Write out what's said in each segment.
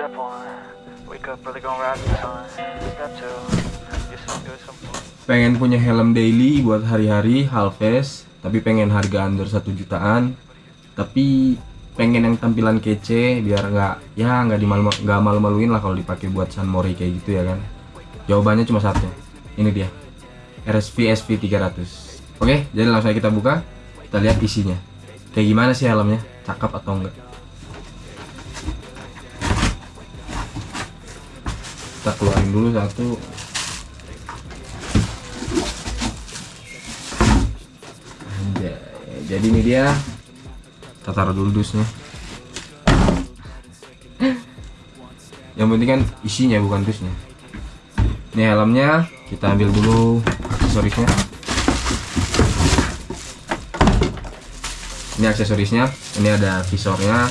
Step one, wake up early, gonna rise the sun. Step two, pengen punya helm daily buat hari-hari half face tapi pengen harga under satu jutaan. Tapi pengen yang tampilan kece biar nggak ya nggak dimalu malu-maluin lah kalau dipakai buat San Mori kayak gitu ya kan. Jawabannya cuma satu. Ini dia. RSV SV 300 oke jadi langsung aja kita buka. Kita lihat isinya. Kayak gimana sih helmnya? Cakep atau enggak kita keluarin dulu satu. Jadi ini dia kita taruh dulu dusnya. Yang penting kan isinya bukan dusnya. Ini helmnya kita ambil dulu aksesorisnya. Ini aksesorisnya, ini ada visornya,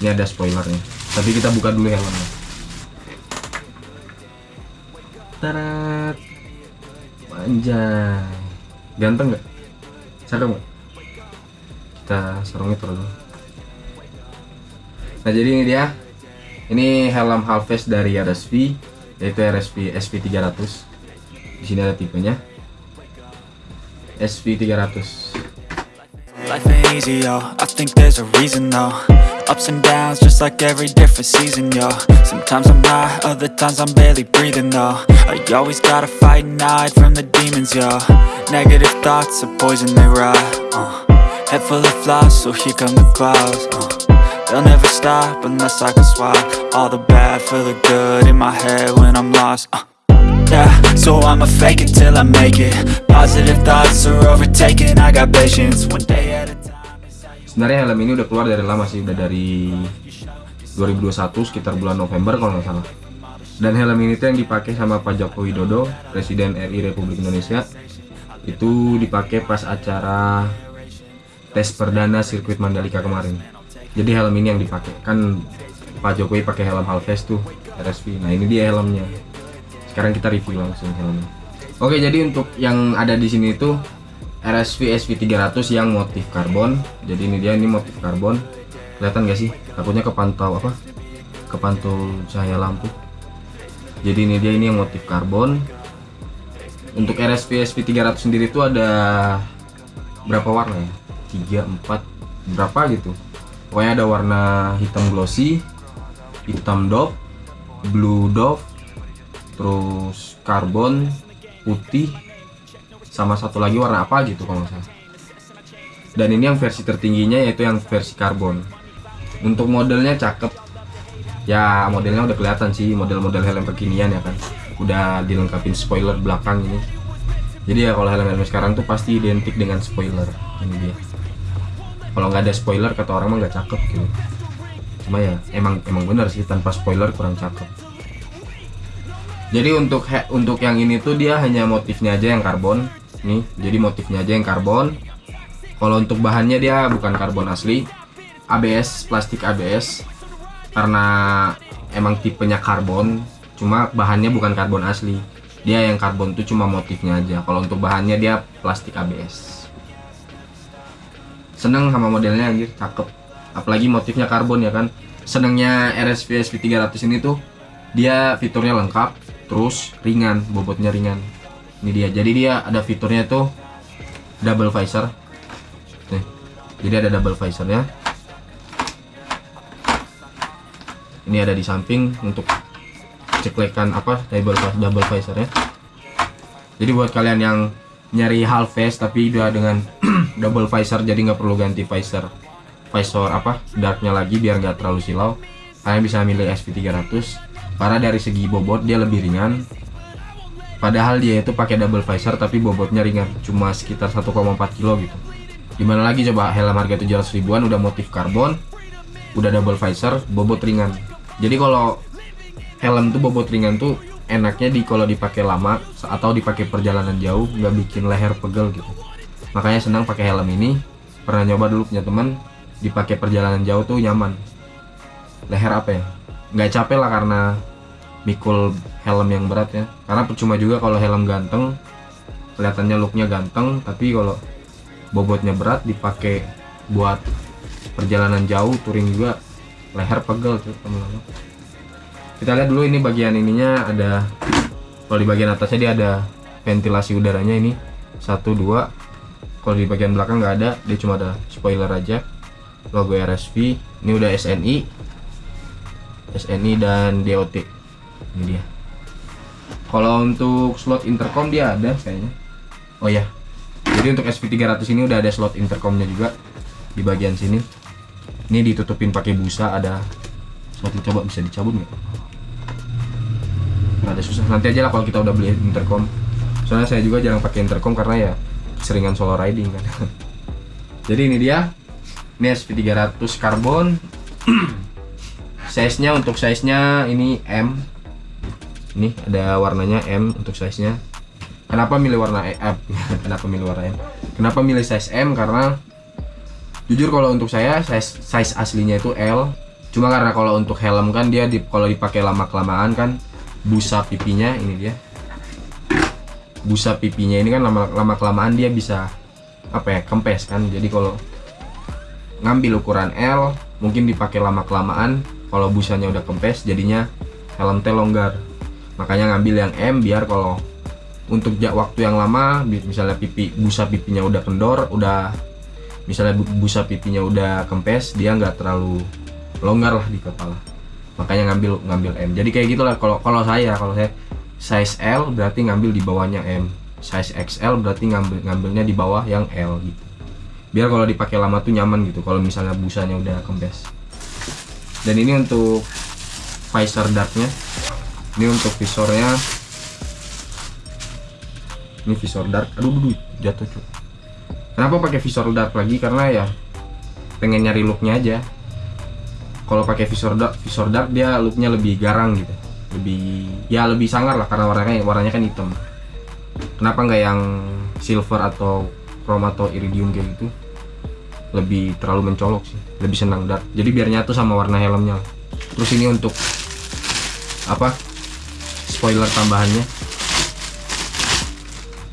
ini ada spoilernya. Tapi kita buka dulu helmnya. Tarat. Anjay. Ganteng nggak? Cakep nggak? Kita sarungnya dulu. Nah jadi ini dia. Ini helm half face dari RSV, yaitu RSV SV300. Di sini ada tipenya. SV300. Life ain't easy, yo. I think there's a reason, though. Ups and downs, just like every different season, yo. Sometimes I'm high, other times I'm barely breathing, though. I always gotta fight and hide from the demons, yo. Negative thoughts are poison, they rot. Uh. Head full of flies, so here come the clouds. Uh. They'll never stop unless I can swap all the bad for the good in my head when I'm lost. Uh. Yeah, so I'ma fake it till I make it. Positive thoughts are overtaken. I got patience, one day at a time. Sebenarnya helm ini udah keluar dari lama sih, udah dari 2021 sekitar bulan November kalau nggak salah. Dan helm ini tuh yang dipakai sama Pak Joko Widodo, Presiden RI Republik Indonesia. Itu dipakai pas acara tes perdana sirkuit Mandalika kemarin. Jadi helm ini yang dipakai. Kan Pak Jokowi pakai helm Halves tuh, RSV. Nah, ini dia helmnya. Sekarang kita review langsung helmnya. Oke, jadi untuk yang ada di sini itu RSV SV300 yang motif karbon. Jadi ini dia ini motif karbon. Kelihatan gak sih? Takutnya kepantau apa? Kepantul cahaya lampu. Jadi ini dia ini yang motif karbon. Untuk RSV SV300 sendiri itu ada berapa warna ya? 3 4 berapa gitu. Pokoknya ada warna hitam glossy, hitam dove, blue dove, terus karbon, putih, sama satu lagi warna apa gitu kalau salah. Dan ini yang versi tertingginya yaitu yang versi karbon. Untuk modelnya cakep. Ya modelnya udah kelihatan sih model-model helm kekinian ya kan. Udah dilengkapin spoiler belakang ini. Jadi ya kalau helm-helm sekarang tuh pasti identik dengan spoiler. Ini dia. Kalau nggak ada spoiler kata orang mah nggak cakep gitu. Cuma ya emang emang bener sih tanpa spoiler kurang cakep. Jadi untuk untuk yang ini tuh dia hanya motifnya aja yang karbon. Nih, jadi motifnya aja yang karbon. Kalau untuk bahannya dia bukan karbon asli, ABS, plastik ABS. Karena emang tipenya karbon, cuma bahannya bukan karbon asli. Dia yang karbon tuh cuma motifnya aja. Kalau untuk bahannya dia plastik ABS. Seneng sama modelnya anjir, cakep. Apalagi motifnya karbon ya kan. Senengnya RSV SV300 ini tuh dia fiturnya lengkap, terus ringan, bobotnya ringan. Ini dia. Jadi dia ada fiturnya tuh double visor. Nih. Jadi ada double visornya. Ini ada di samping untuk ceklekan apa double double visornya. Jadi buat kalian yang nyari half face tapi udah dengan double visor jadi nggak perlu ganti visor visor apa darknya lagi biar nggak terlalu silau kalian bisa milih SV300 karena dari segi bobot dia lebih ringan padahal dia itu pakai double visor tapi bobotnya ringan. Cuma sekitar 1,4 kilo gitu. Gimana lagi coba? Helm harga 700 ribuan udah motif karbon udah double visor bobot ringan. Jadi kalau helm tuh bobot ringan tuh enaknya di kalau dipakai lama atau dipakai perjalanan jauh nggak bikin leher pegel gitu. Makanya senang pakai helm ini. Pernah nyoba dulu punya teman dipakai perjalanan jauh tuh nyaman. Leher apa ya? Nggak capek lah karena mikul helm yang berat ya. Karena percuma juga kalau helm ganteng kelihatannya looknya ganteng tapi kalau bobotnya berat dipakai buat perjalanan jauh touring juga leher pegel tuh teman-teman. Kita lihat dulu ini bagian ininya ada kalau di bagian atasnya dia ada ventilasi udaranya ini. Satu dua. Kalau di bagian belakang nggak ada dia cuma ada spoiler aja. Logo RSV ini udah SNI SNI dan DOT ini dia. Kalau untuk slot intercom dia ada kayaknya. Oh ya jadi untuk SV300 ini udah ada slot intercomnya juga di bagian sini. Ini ditutupin pakai busa ada slot coba bisa dicabut nggak? Nggak ada susah. Nanti aja lah kalau kita udah beli intercom. Soalnya saya juga jarang pakai intercom karena ya seringan solo riding kan. Jadi ini dia. Ini SV300 karbon. Size nya untuk size nya ini M ini ada warnanya M untuk size nya kenapa milih warna E eh, kenapa milih warna M? Kenapa milih size M? Karena jujur kalau untuk saya size size aslinya itu L. Cuma karena kalau untuk helm kan dia di, kalau dipakai lama kelamaan kan busa pipinya ini dia. Busa pipinya ini kan lama lama kelamaan dia bisa apa ya kempes kan. Jadi kalau ngambil ukuran L mungkin dipakai lama kelamaan kalau busanya udah kempes jadinya helm teh longgar makanya ngambil yang M biar kalau untuk waktu yang lama misalnya pipi busa pipinya udah kendor udah misalnya busa pipinya udah kempes dia nggak terlalu longgar lah di kepala. Makanya ngambil ngambil M. Jadi kayak gitulah kalau kalau saya kalau saya size L berarti ngambil di bawahnya M. Size XL berarti ngambil ngambilnya di bawah yang L gitu. Biar kalau dipakai lama tuh nyaman gitu kalau misalnya busanya udah kempes. Dan ini untuk visor darknya ini untuk visornya. Ini visor dark. Aduh aduh jatuh cuy kenapa pakai visor dark lagi? Karena ya pengen nyari looknya aja. Kalau pakai visor dark visor dark dia looknya lebih garang gitu. Lebih ya lebih sangar lah karena warnanya warnanya kan hitam. Kenapa nggak yang silver atau chrome atau iridium kayak gitu? Lebih terlalu mencolok sih lebih senang dark. Jadi biar nyatu sama warna helmnya. Terus ini untuk apa spoiler tambahannya.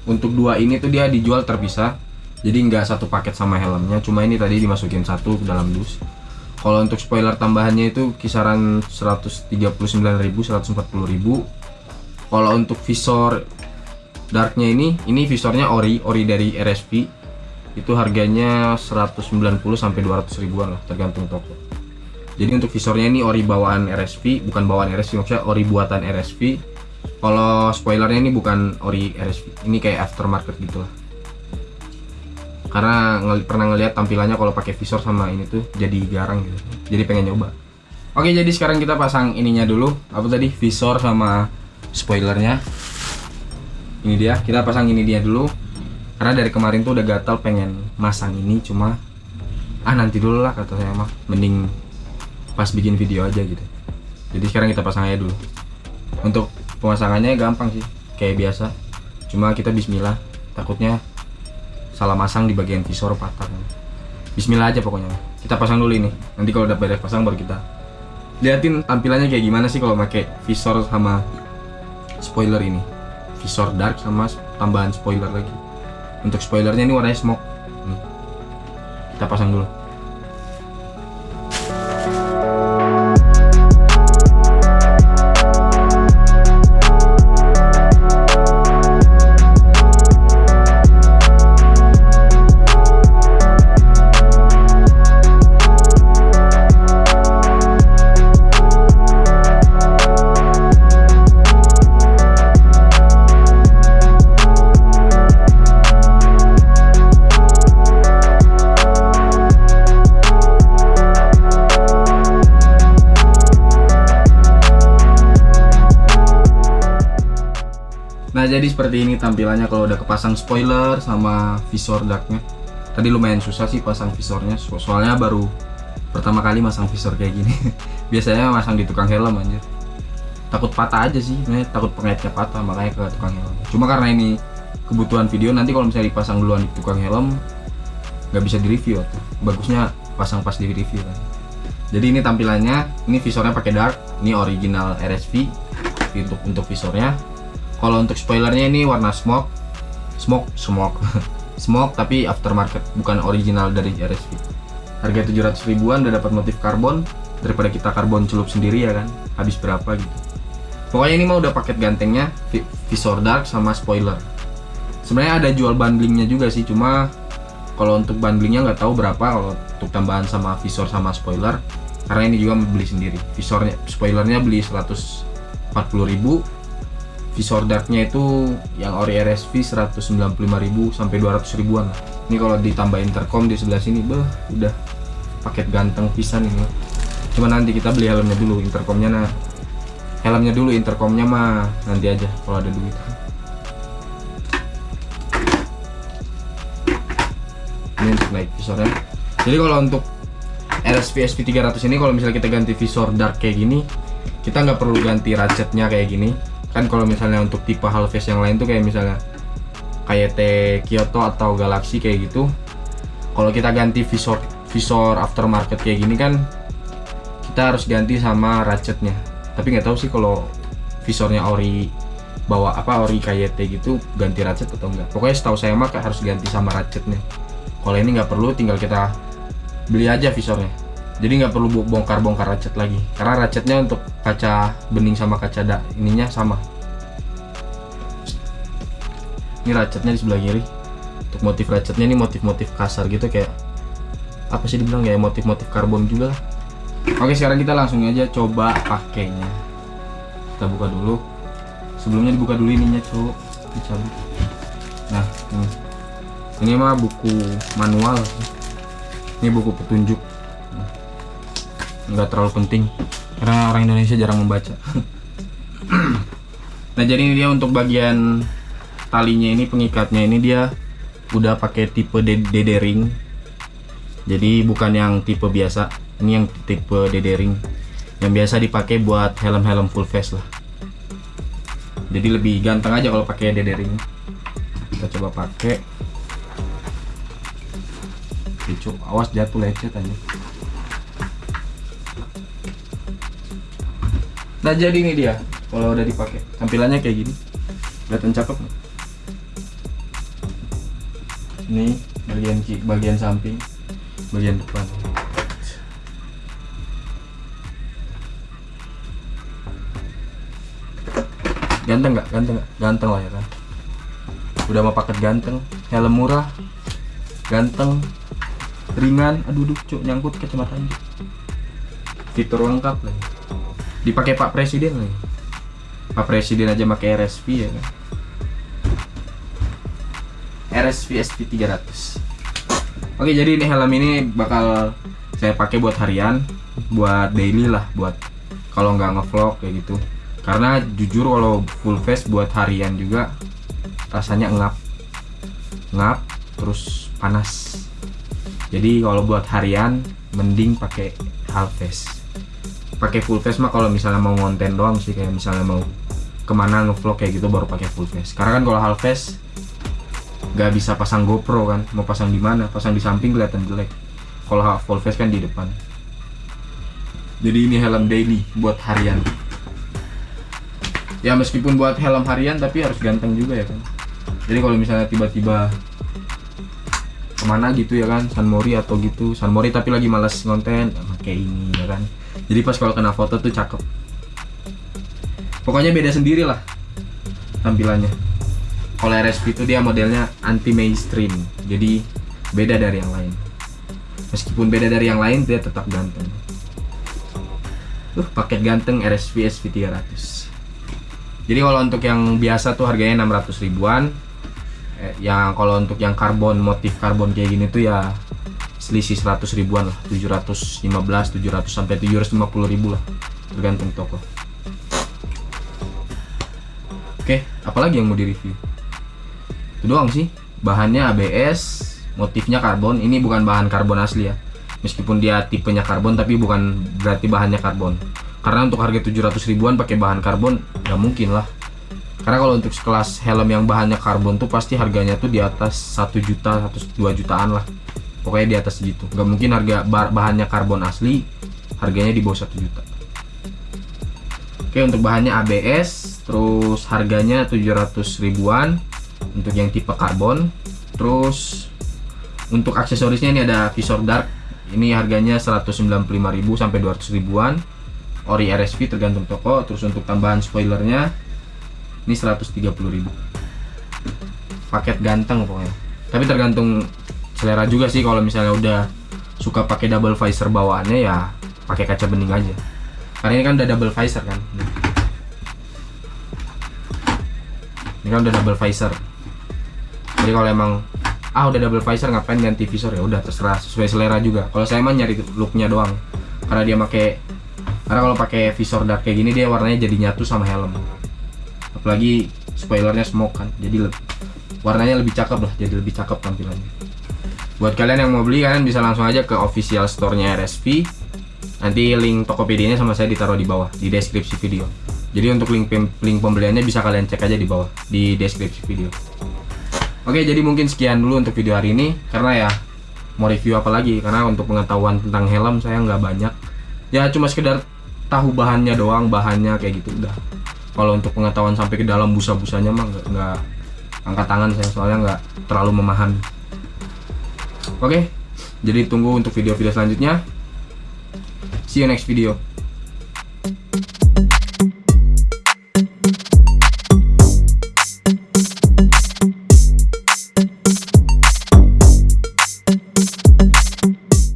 Untuk dua ini tuh dia dijual terpisah. Jadi nggak satu paket sama helmnya. Cuma ini tadi dimasukin satu ke dalam dus. Kalau untuk spoiler tambahannya itu kisaran 139.000 140.000 kalau untuk visor darknya ini ini visornya ori ori dari RSV itu harganya 190 sampai 200 ribuan lah tergantung toko. Jadi untuk visornya ini ori bawaan RSV bukan bawaan RSV maksudnya ori buatan RSV kalau spoilernya ini bukan ori RSV ini kayak aftermarket gitu lah. Karena ngel pernah ngelihat tampilannya kalau pakai visor sama ini tuh jadi garang gitu. Jadi pengen nyoba. Oke jadi sekarang kita pasang ininya dulu. Apa tadi? Visor sama spoilernya. Ini dia. Kita pasang ini dia dulu. Karena dari kemarin tuh udah gatal pengen masang ini cuma ah nanti dulu lah kata saya mah mending pas bikin video aja gitu. Jadi sekarang kita pasang aja dulu. Untuk pemasangannya gampang sih kayak biasa. Cuma kita bismillah takutnya salah masang di bagian visor patah. Bismillah aja pokoknya. Kita pasang dulu ini. Nanti kalau udah beres pasang baru kita liatin tampilannya kayak gimana sih kalau pakai visor sama spoiler ini. Visor dark sama tambahan spoiler lagi. Untuk spoilernya ini warnanya smoke kita pasang dulu Nah jadi seperti ini tampilannya kalau udah kepasang spoiler sama visor darknya. Tadi lumayan susah sih pasang visornya so soalnya baru pertama kali masang visor kayak gini. Biasanya masang di tukang helm anjir. Takut patah aja sih, nah, takut pengaitnya patah makanya ke tukang helm. Cuma karena ini kebutuhan video nanti kalau misalnya dipasang duluan di tukang helm nggak bisa di review tuh bagusnya pasang pas di review kan. Jadi ini tampilannya ini visornya pakai dark ini original RSV untuk untuk visornya kalau untuk spoilernya ini warna smoke. Smoke smoke. Smoke tapi aftermarket bukan original dari RSV harga 700 ribuan udah dapat motif karbon. Daripada kita karbon celup sendiri ya kan? Habis berapa gitu. Pokoknya ini mah udah paket gantengnya vi- visor dark sama spoiler. Sebenarnya ada jual bundlingnya juga sih cuma kalau untuk bundlingnya nggak tahu berapa kalau untuk tambahan sama visor sama spoiler. Karena ini juga beli sendiri. Visornya spoilernya beli 140.000 visor darknya itu yang ori RSV 195.000 sampai 200 ribuan lah. Ini kalau ditambah intercom di sebelah sini beh udah paket ganteng pisan ini cuma nanti kita beli helmnya dulu intercomnya nah. Helmnya dulu intercomnya mah nanti aja kalau ada duit. Ini untuk naik visornya jadi kalau untuk RSV SP 300 ini kalau misalnya kita ganti visor dark kayak gini kita nggak perlu ganti ratchetnya kayak gini kan kalau misalnya untuk tipe halves yang lain tuh kayak misalnya kayak T Kyoto atau Galaxy kayak gitu kalau kita ganti visor visor aftermarket kayak gini kan kita harus ganti sama ratchetnya. Tapi nggak tahu sih kalau visornya ori bawa apa ori KYT gitu ganti ratchet atau enggak pokoknya setahu saya mah harus ganti sama ratchetnya. Kalau ini nggak perlu tinggal kita beli aja visornya jadi nggak perlu bongkar-bongkar ratchet lagi. Karena ratchetnya untuk kaca bening sama kaca da ininya sama. Ini ratchetnya di sebelah kiri. Untuk motif ratchetnya ini motif-motif kasar gitu kayak apa sih dibilang ya motif-motif karbon juga lah. Oke sekarang kita langsung aja coba pakainya. Kita buka dulu. Sebelumnya dibuka dulu ininya cowok dicabut. Nah ini. Ini mah buku manual. Ini buku petunjuk nggak terlalu penting. Karena orang Indonesia jarang membaca. Nah jadi ini dia untuk bagian talinya ini pengikatnya ini dia udah pakai tipe DD ring jadi bukan yang tipe biasa. Ini yang tipe DD ring yang biasa dipakai buat helm-helm full face lah. Jadi lebih ganteng aja kalau pakai DD ring kita coba pakai. Awas jatuh lecet aja Nah jadi ini dia kalau udah dipakai. Tampilannya kayak gini. Kelihatan cakep nggak? ini bagian bagian samping bagian depan. Ganteng nggak? Ganteng ganteng lah ya kan? Udah mau paket ganteng helm murah ganteng ringan. Aduh duh cuk nyangkut kacamatanya fitur lengkap lah dipakai Pak Presiden lagi. Pak Presiden aja pakai RSV ya kan? RSV SP 300 Oke jadi ini helm ini bakal saya pakai buat harian buat daily lah buat kalau nggak ngevlog kayak gitu. Karena jujur kalau full face buat harian juga rasanya ngap. Ngap terus panas. Jadi kalau buat harian mending pakai half face pakai full face mah kalau misalnya mau konten doang sih kayak misalnya mau ke mana ngevlog kayak gitu baru pakai full face. Karena kan kalau half face nggak bisa pasang GoPro kan mau pasang di mana? Pasang di samping kelihatan jelek. Kalau full face kan di depan. Jadi ini helm daily buat harian. Ya meskipun buat helm harian tapi harus ganteng juga ya kan. Jadi kalau misalnya tiba-tiba ke mana gitu ya kan San Mori atau gitu. San Mori tapi lagi malas konten pakai ini ya kan jadi pas kalau kena foto tuh cakep. Pokoknya beda sendiri lah tampilannya. Kalau RSP itu dia modelnya anti mainstream jadi beda dari yang lain. Meskipun beda dari yang lain dia tetap ganteng. Tuh paket ganteng RSV SP 300 jadi kalau untuk yang biasa tuh harganya 600 ribuan. Eh, yang kalau untuk yang karbon motif karbon kayak gini tuh ya selisih 100 ribuan lah 715 700 sampai 750 ribu lah tergantung toko. Oke apalagi yang mau di review itu doang sih. Bahannya ABS motifnya karbon. Ini bukan bahan karbon asli ya. Meskipun dia tipenya karbon tapi bukan berarti bahannya karbon. Karena untuk harga 700 ribuan pakai bahan karbon nggak mungkin lah. Karena kalau untuk sekelas helm yang bahannya karbon tuh pasti harganya tuh di atas 1 juta 1 2 jutaan lah pokoknya di atas segitu. Nggak mungkin harga bahannya karbon asli harganya di bawah 1 juta. Oke untuk bahannya ABS terus harganya 700 ribuan untuk yang tipe karbon. Terus untuk aksesorisnya ini ada visor dark. Ini harganya 195.000 sampai 200 ribuan. Ori RSV tergantung toko. Terus untuk tambahan spoilernya ini 130.000 paket ganteng pokoknya. Tapi tergantung selera juga sih kalau misalnya udah suka pakai double visor bawaannya ya pakai kaca bening aja. Karena ini kan udah double visor kan? Ini kan udah double visor. Jadi kalau emang ah udah double visor ngapain ganti visor? Ya udah terserah sesuai selera juga. Kalau saya emang nyari looknya doang. Karena dia pakai karena kalau pakai visor dark kayak gini dia warnanya jadi nyatu sama helm. Apalagi spoilernya smoke kan jadi warnanya lebih cakep lah jadi lebih cakep tampilannya buat kalian yang mau beli kalian bisa langsung aja ke official store-nya RSV nanti link Tokopedia-nya sama saya ditaruh di bawah di deskripsi video jadi untuk link link pembeliannya bisa kalian cek aja di bawah di deskripsi video Oke, jadi mungkin sekian dulu untuk video hari ini karena ya mau review apa lagi karena untuk pengetahuan tentang helm saya nggak banyak. Ya cuma sekedar tahu bahannya doang, bahannya kayak gitu udah. Kalau untuk pengetahuan sampai ke dalam busa-busanya mah nggak angkat tangan saya soalnya nggak terlalu memahami. Oke, jadi tunggu untuk video-video selanjutnya. See you next video.